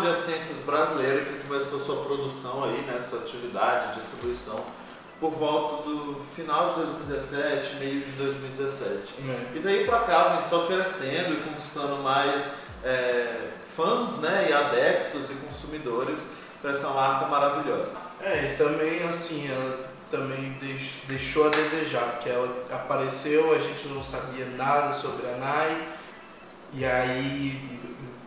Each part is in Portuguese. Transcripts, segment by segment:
de essências brasileira que começou sua produção aí, né, sua atividade, distribuição, por volta do final de 2017, meio de 2017. É. E daí pra cá vem só crescendo e conquistando mais é, fãs né, e adeptos e consumidores para essa marca maravilhosa. É, e também assim, ela também deix- deixou a desejar, porque ela apareceu, a gente não sabia nada sobre a Nai, e aí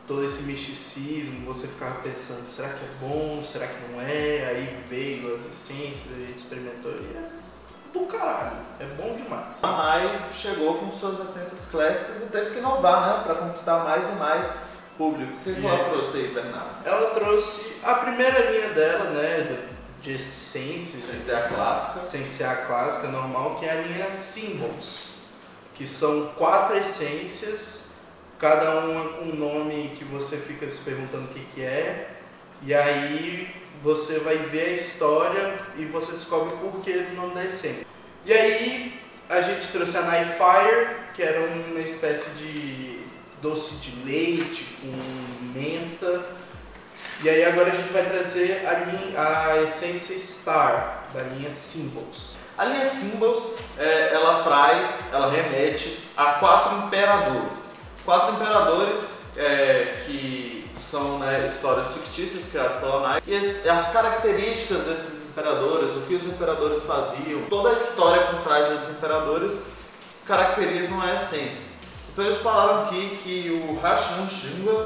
todo esse misticismo, você ficava pensando, será que é bom, será que não é? Aí veio as essências, a gente experimentou e é do caralho, é bom demais. A Nai chegou com suas essências clássicas e teve que inovar né, para conquistar mais e mais público. O que, que E ela é. trouxe aí, Bernardo? Ela trouxe a primeira linha dela, né, de essências, Essa é a clássica. sem ser a clássica normal, que é a linha Symbols, que são quatro essências, cada uma com um nome que você fica se perguntando o que, que é, e aí você vai ver a história e você descobre o porquê do nome da essência. E aí a gente trouxe a Night Fire, que era uma espécie de doce de leite com menta, e aí agora a gente vai trazer a, linha, a essência Star, da linha Symbols. A linha Symbols, é, ela traz, ela remete a quatro imperadores. Quatro imperadores é, que são né, histórias fictícias criadas pela Nike. E as, as características desses imperadores, o que os imperadores faziam, toda a história por trás desses imperadores caracterizam a essência. Então eles falaram aqui que o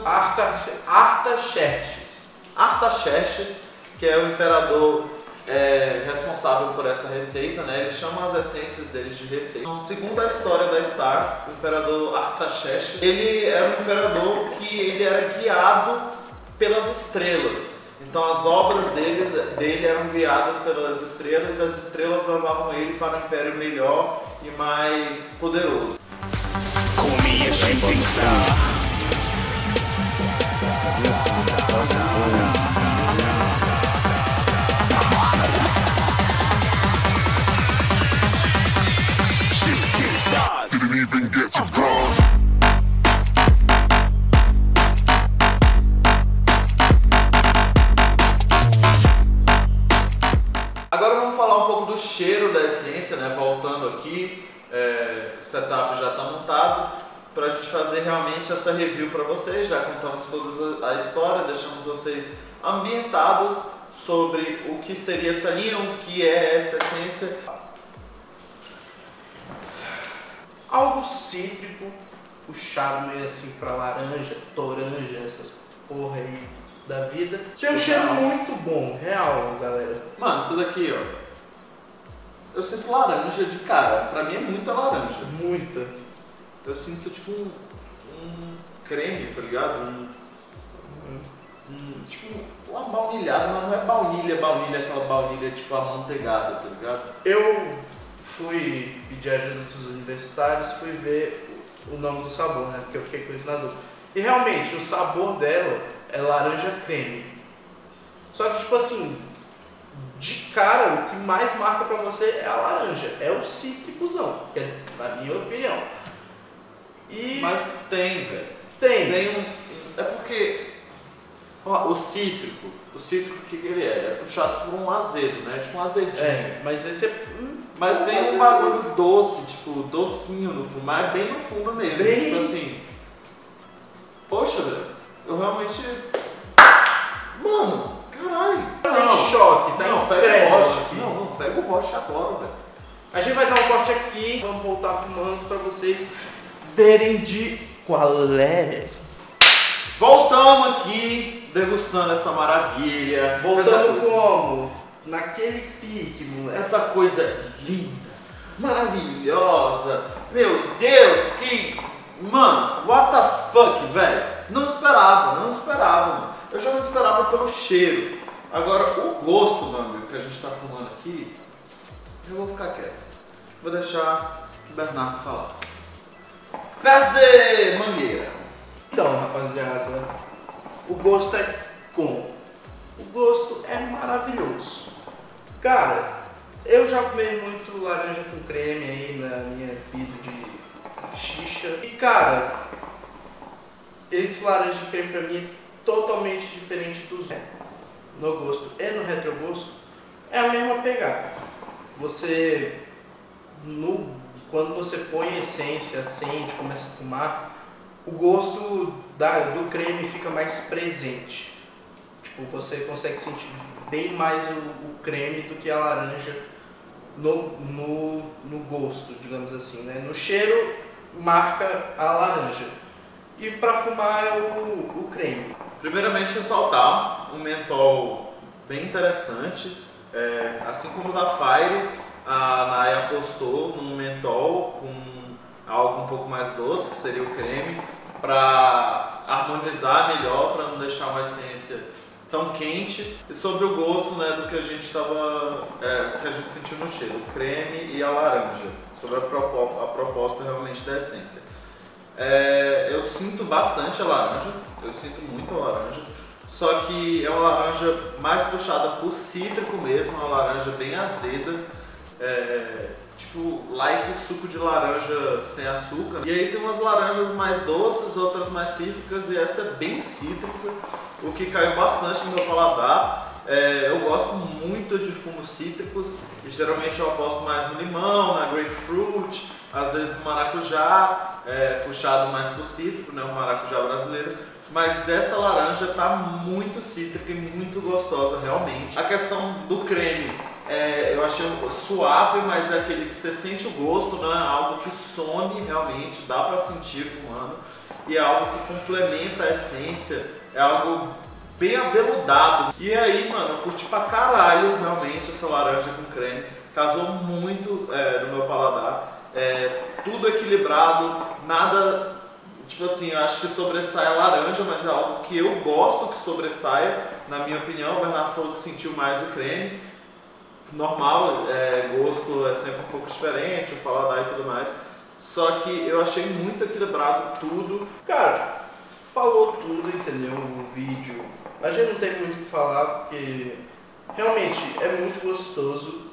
Arta- Artaxerxes. Artaxerxes, que é o imperador responsável por essa receita, né? Eles chamam as essências deles de receita. Então, segundo a história da Star, o imperador Artaxerxes, ele era um imperador que ele era guiado pelas estrelas. Então as obras dele, dele eram guiadas pelas estrelas e as estrelas levavam ele para um império melhor e mais poderoso. Agora vamos falar um pouco do cheiro da essência, né? Voltando aqui, é, o setup já está montado para a gente fazer realmente essa review para vocês. Já contamos toda a história, deixamos vocês ambientados sobre o que seria essa linha, o que é essa essência. Algo cítrico, puxado meio assim pra laranja, toranja, essas porra aí da vida. Tem um cheiro muito bom, real, galera. Mano, isso daqui, ó. Eu sinto laranja de cara. Pra mim é muita laranja. Muita. Eu sinto tipo um, um creme, tá ligado? Um, um- tipo uma baunilhada, mas não é baunilha, baunilha, aquela baunilha tipo amanteigada, tá ligado? Eu fui pedir ajuda dos universitários, fui ver o nome do sabor, né? Porque eu fiquei com isso na dúvida. E realmente, o sabor dela é laranja creme. Só que, tipo assim, de cara, o que mais marca pra você é a laranja. É o cítricozão, que é, na minha opinião. E Mas tem, velho. tem. Tem um. É porque. Ó, o cítrico. O cítrico, o que, que ele é? É puxado por um azedo, né? Tipo um azedinho. É, mas esse é. hum, Mas tem um bagulho doce, tipo, docinho no fundo, mas é bem no fundo mesmo. Bem- Tipo assim. Poxa, velho, eu realmente. Mano, caralho. Tá em choque, tá não, em pega o rocha aqui. Não, não, pega o rocha agora, velho. A gente vai dar um corte aqui, vamos voltar fumando pra vocês verem de qual é. Voltamos aqui, degustando essa maravilha. Voltando como? Naquele pique, moleque. essa coisa linda, maravilhosa. Meu Deus, que. Mano, what the fuck, velho? Não esperava, não esperava, mano. Eu já não esperava pelo cheiro. Agora, o gosto, meu amigo, que a gente tá fumando aqui, eu vou ficar quieto. Vou deixar o Bernardo falar. Pés de mangueira. Então, rapaziada, o gosto é como? O gosto é maravilhoso. Cara, eu já fumei muito laranja com creme aí na minha vida de xixa. E cara, esse laranja com creme pra mim é totalmente totalmente diferente dos no gosto e no retrogosto é a mesma pegada. Você no quando você põe a essência, acende, começa a fumar, o gosto da, do creme fica mais presente. Tipo, você consegue sentir bem mais o, o creme do que a laranja no, no, no gosto, digamos assim. Né? No cheiro, marca a laranja. E para fumar é o, o creme. Primeiramente, ressaltar um mentol bem interessante, é, assim como o da Fire, a Naya apostou num mentol com algo um pouco mais doce, que seria o creme, para harmonizar melhor, para não deixar uma essência tão quente e sobre o gosto né, do que a gente estava é, que a gente sentiu no cheiro, o creme e a laranja, sobre a, propo, a proposta realmente da essência. É, eu sinto bastante a laranja, eu sinto muito a laranja, só que é uma laranja mais puxada por cítrico mesmo, uma laranja bem azeda é, tipo, like suco de laranja sem açúcar. E aí tem umas laranjas mais doces, outras mais cítricas, e essa é bem cítrica, o que caiu bastante no meu paladar. É, eu gosto muito de fumos cítricos, e geralmente eu aposto mais no limão, na grapefruit, às vezes no maracujá, é, puxado mais pro cítrico, né, o maracujá brasileiro. Mas essa laranja tá muito cítrica e muito gostosa realmente. A questão do creme, é, eu achei suave, mas é aquele que você sente o gosto, não é algo que some realmente, dá para sentir fumando. E é algo que complementa a essência, é algo bem aveludado. E aí, mano, eu curti pra caralho realmente essa laranja com creme. Casou muito é, no meu paladar. É, tudo equilibrado, nada. Tipo assim, eu acho que sobressai a laranja, mas é algo que eu gosto que sobressaia, na minha opinião. O Bernardo falou que sentiu mais o creme normal, é, gosto é sempre um pouco diferente, o paladar e tudo mais. Só que eu achei muito equilibrado tudo. Cara, falou tudo, entendeu? O vídeo. A gente não tem muito o que falar porque realmente é muito gostoso.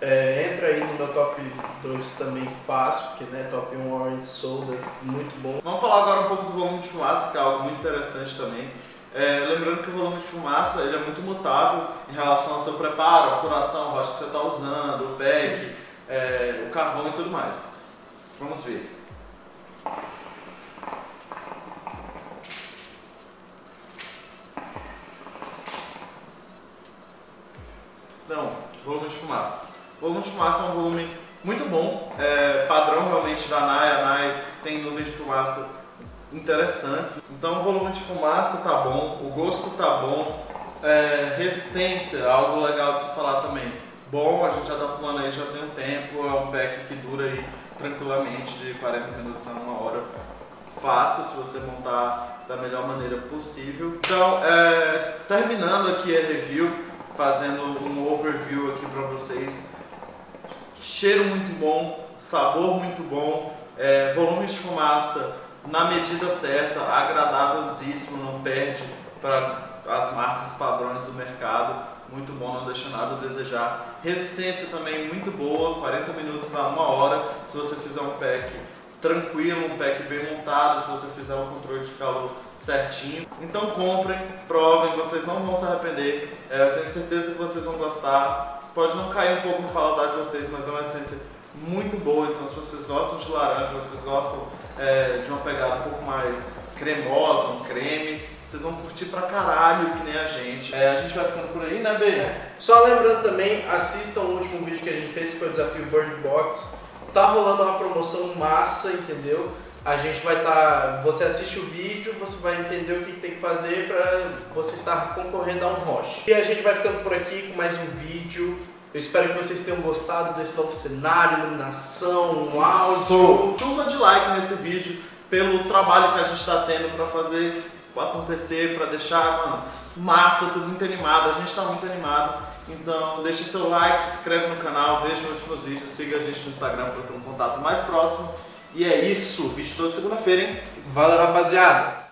É, entra aí no meu top 2 também fácil, porque né, top 1 Orange Soda, muito bom. Vamos falar agora um pouco do volume de fumaça, que é algo muito interessante também. É, lembrando que o volume de fumaça ele é muito mutável em relação ao seu preparo, a furação, a rocha que você está usando, o pack, é, o carvão e tudo mais. Vamos ver. Não, volume de fumaça. O volume de fumaça é um volume muito bom, é, padrão realmente da NAI. A NAI tem nuvens de fumaça interessantes. Então o volume de fumaça tá bom, o gosto tá bom, é, resistência, algo legal de se falar também. Bom, a gente já tá fumando aí já tem um tempo, é um pack que dura aí tranquilamente de 40 minutos a uma hora. Fácil se você montar da melhor maneira possível. Então, é, terminando aqui a review, fazendo um overview aqui para vocês. Cheiro muito bom, sabor muito bom, é, volume de fumaça na medida certa, agradabilíssimo, não perde para as marcas padrões do mercado. Muito bom, não deixa nada a desejar. Resistência também muito boa, 40 minutos a uma hora. Se você fizer um pack tranquilo, um pack bem montado, se você fizer um controle de calor certinho. Então comprem, provem, vocês não vão se arrepender. É, eu tenho certeza que vocês vão gostar. Pode não cair um pouco no paladar de vocês, mas é uma essência muito boa. Então se vocês gostam de laranja, vocês gostam é, de uma pegada um pouco mais cremosa, um creme, vocês vão curtir pra caralho, que nem a gente. É, a gente vai ficando por aí, né, B? É. Só lembrando também, assistam o último vídeo que a gente fez, que foi o desafio Bird Box. Tá rolando uma promoção massa, entendeu? A gente vai estar. Tá, você assiste o vídeo, você vai entender o que tem que fazer para você estar concorrendo a um roche. E a gente vai ficando por aqui com mais um vídeo. Eu espero que vocês tenham gostado desse novo cenário, iluminação, um áudio. Chuva de like nesse vídeo pelo trabalho que a gente está tendo para fazer isso acontecer, para deixar, mano, massa, tudo muito animado. A gente está muito animado. Então deixe seu like, se inscreve no canal, veja os últimos vídeos, siga a gente no Instagram para ter um contato mais próximo. E é isso, vídeo toda segunda-feira, hein? Valeu, rapaziada!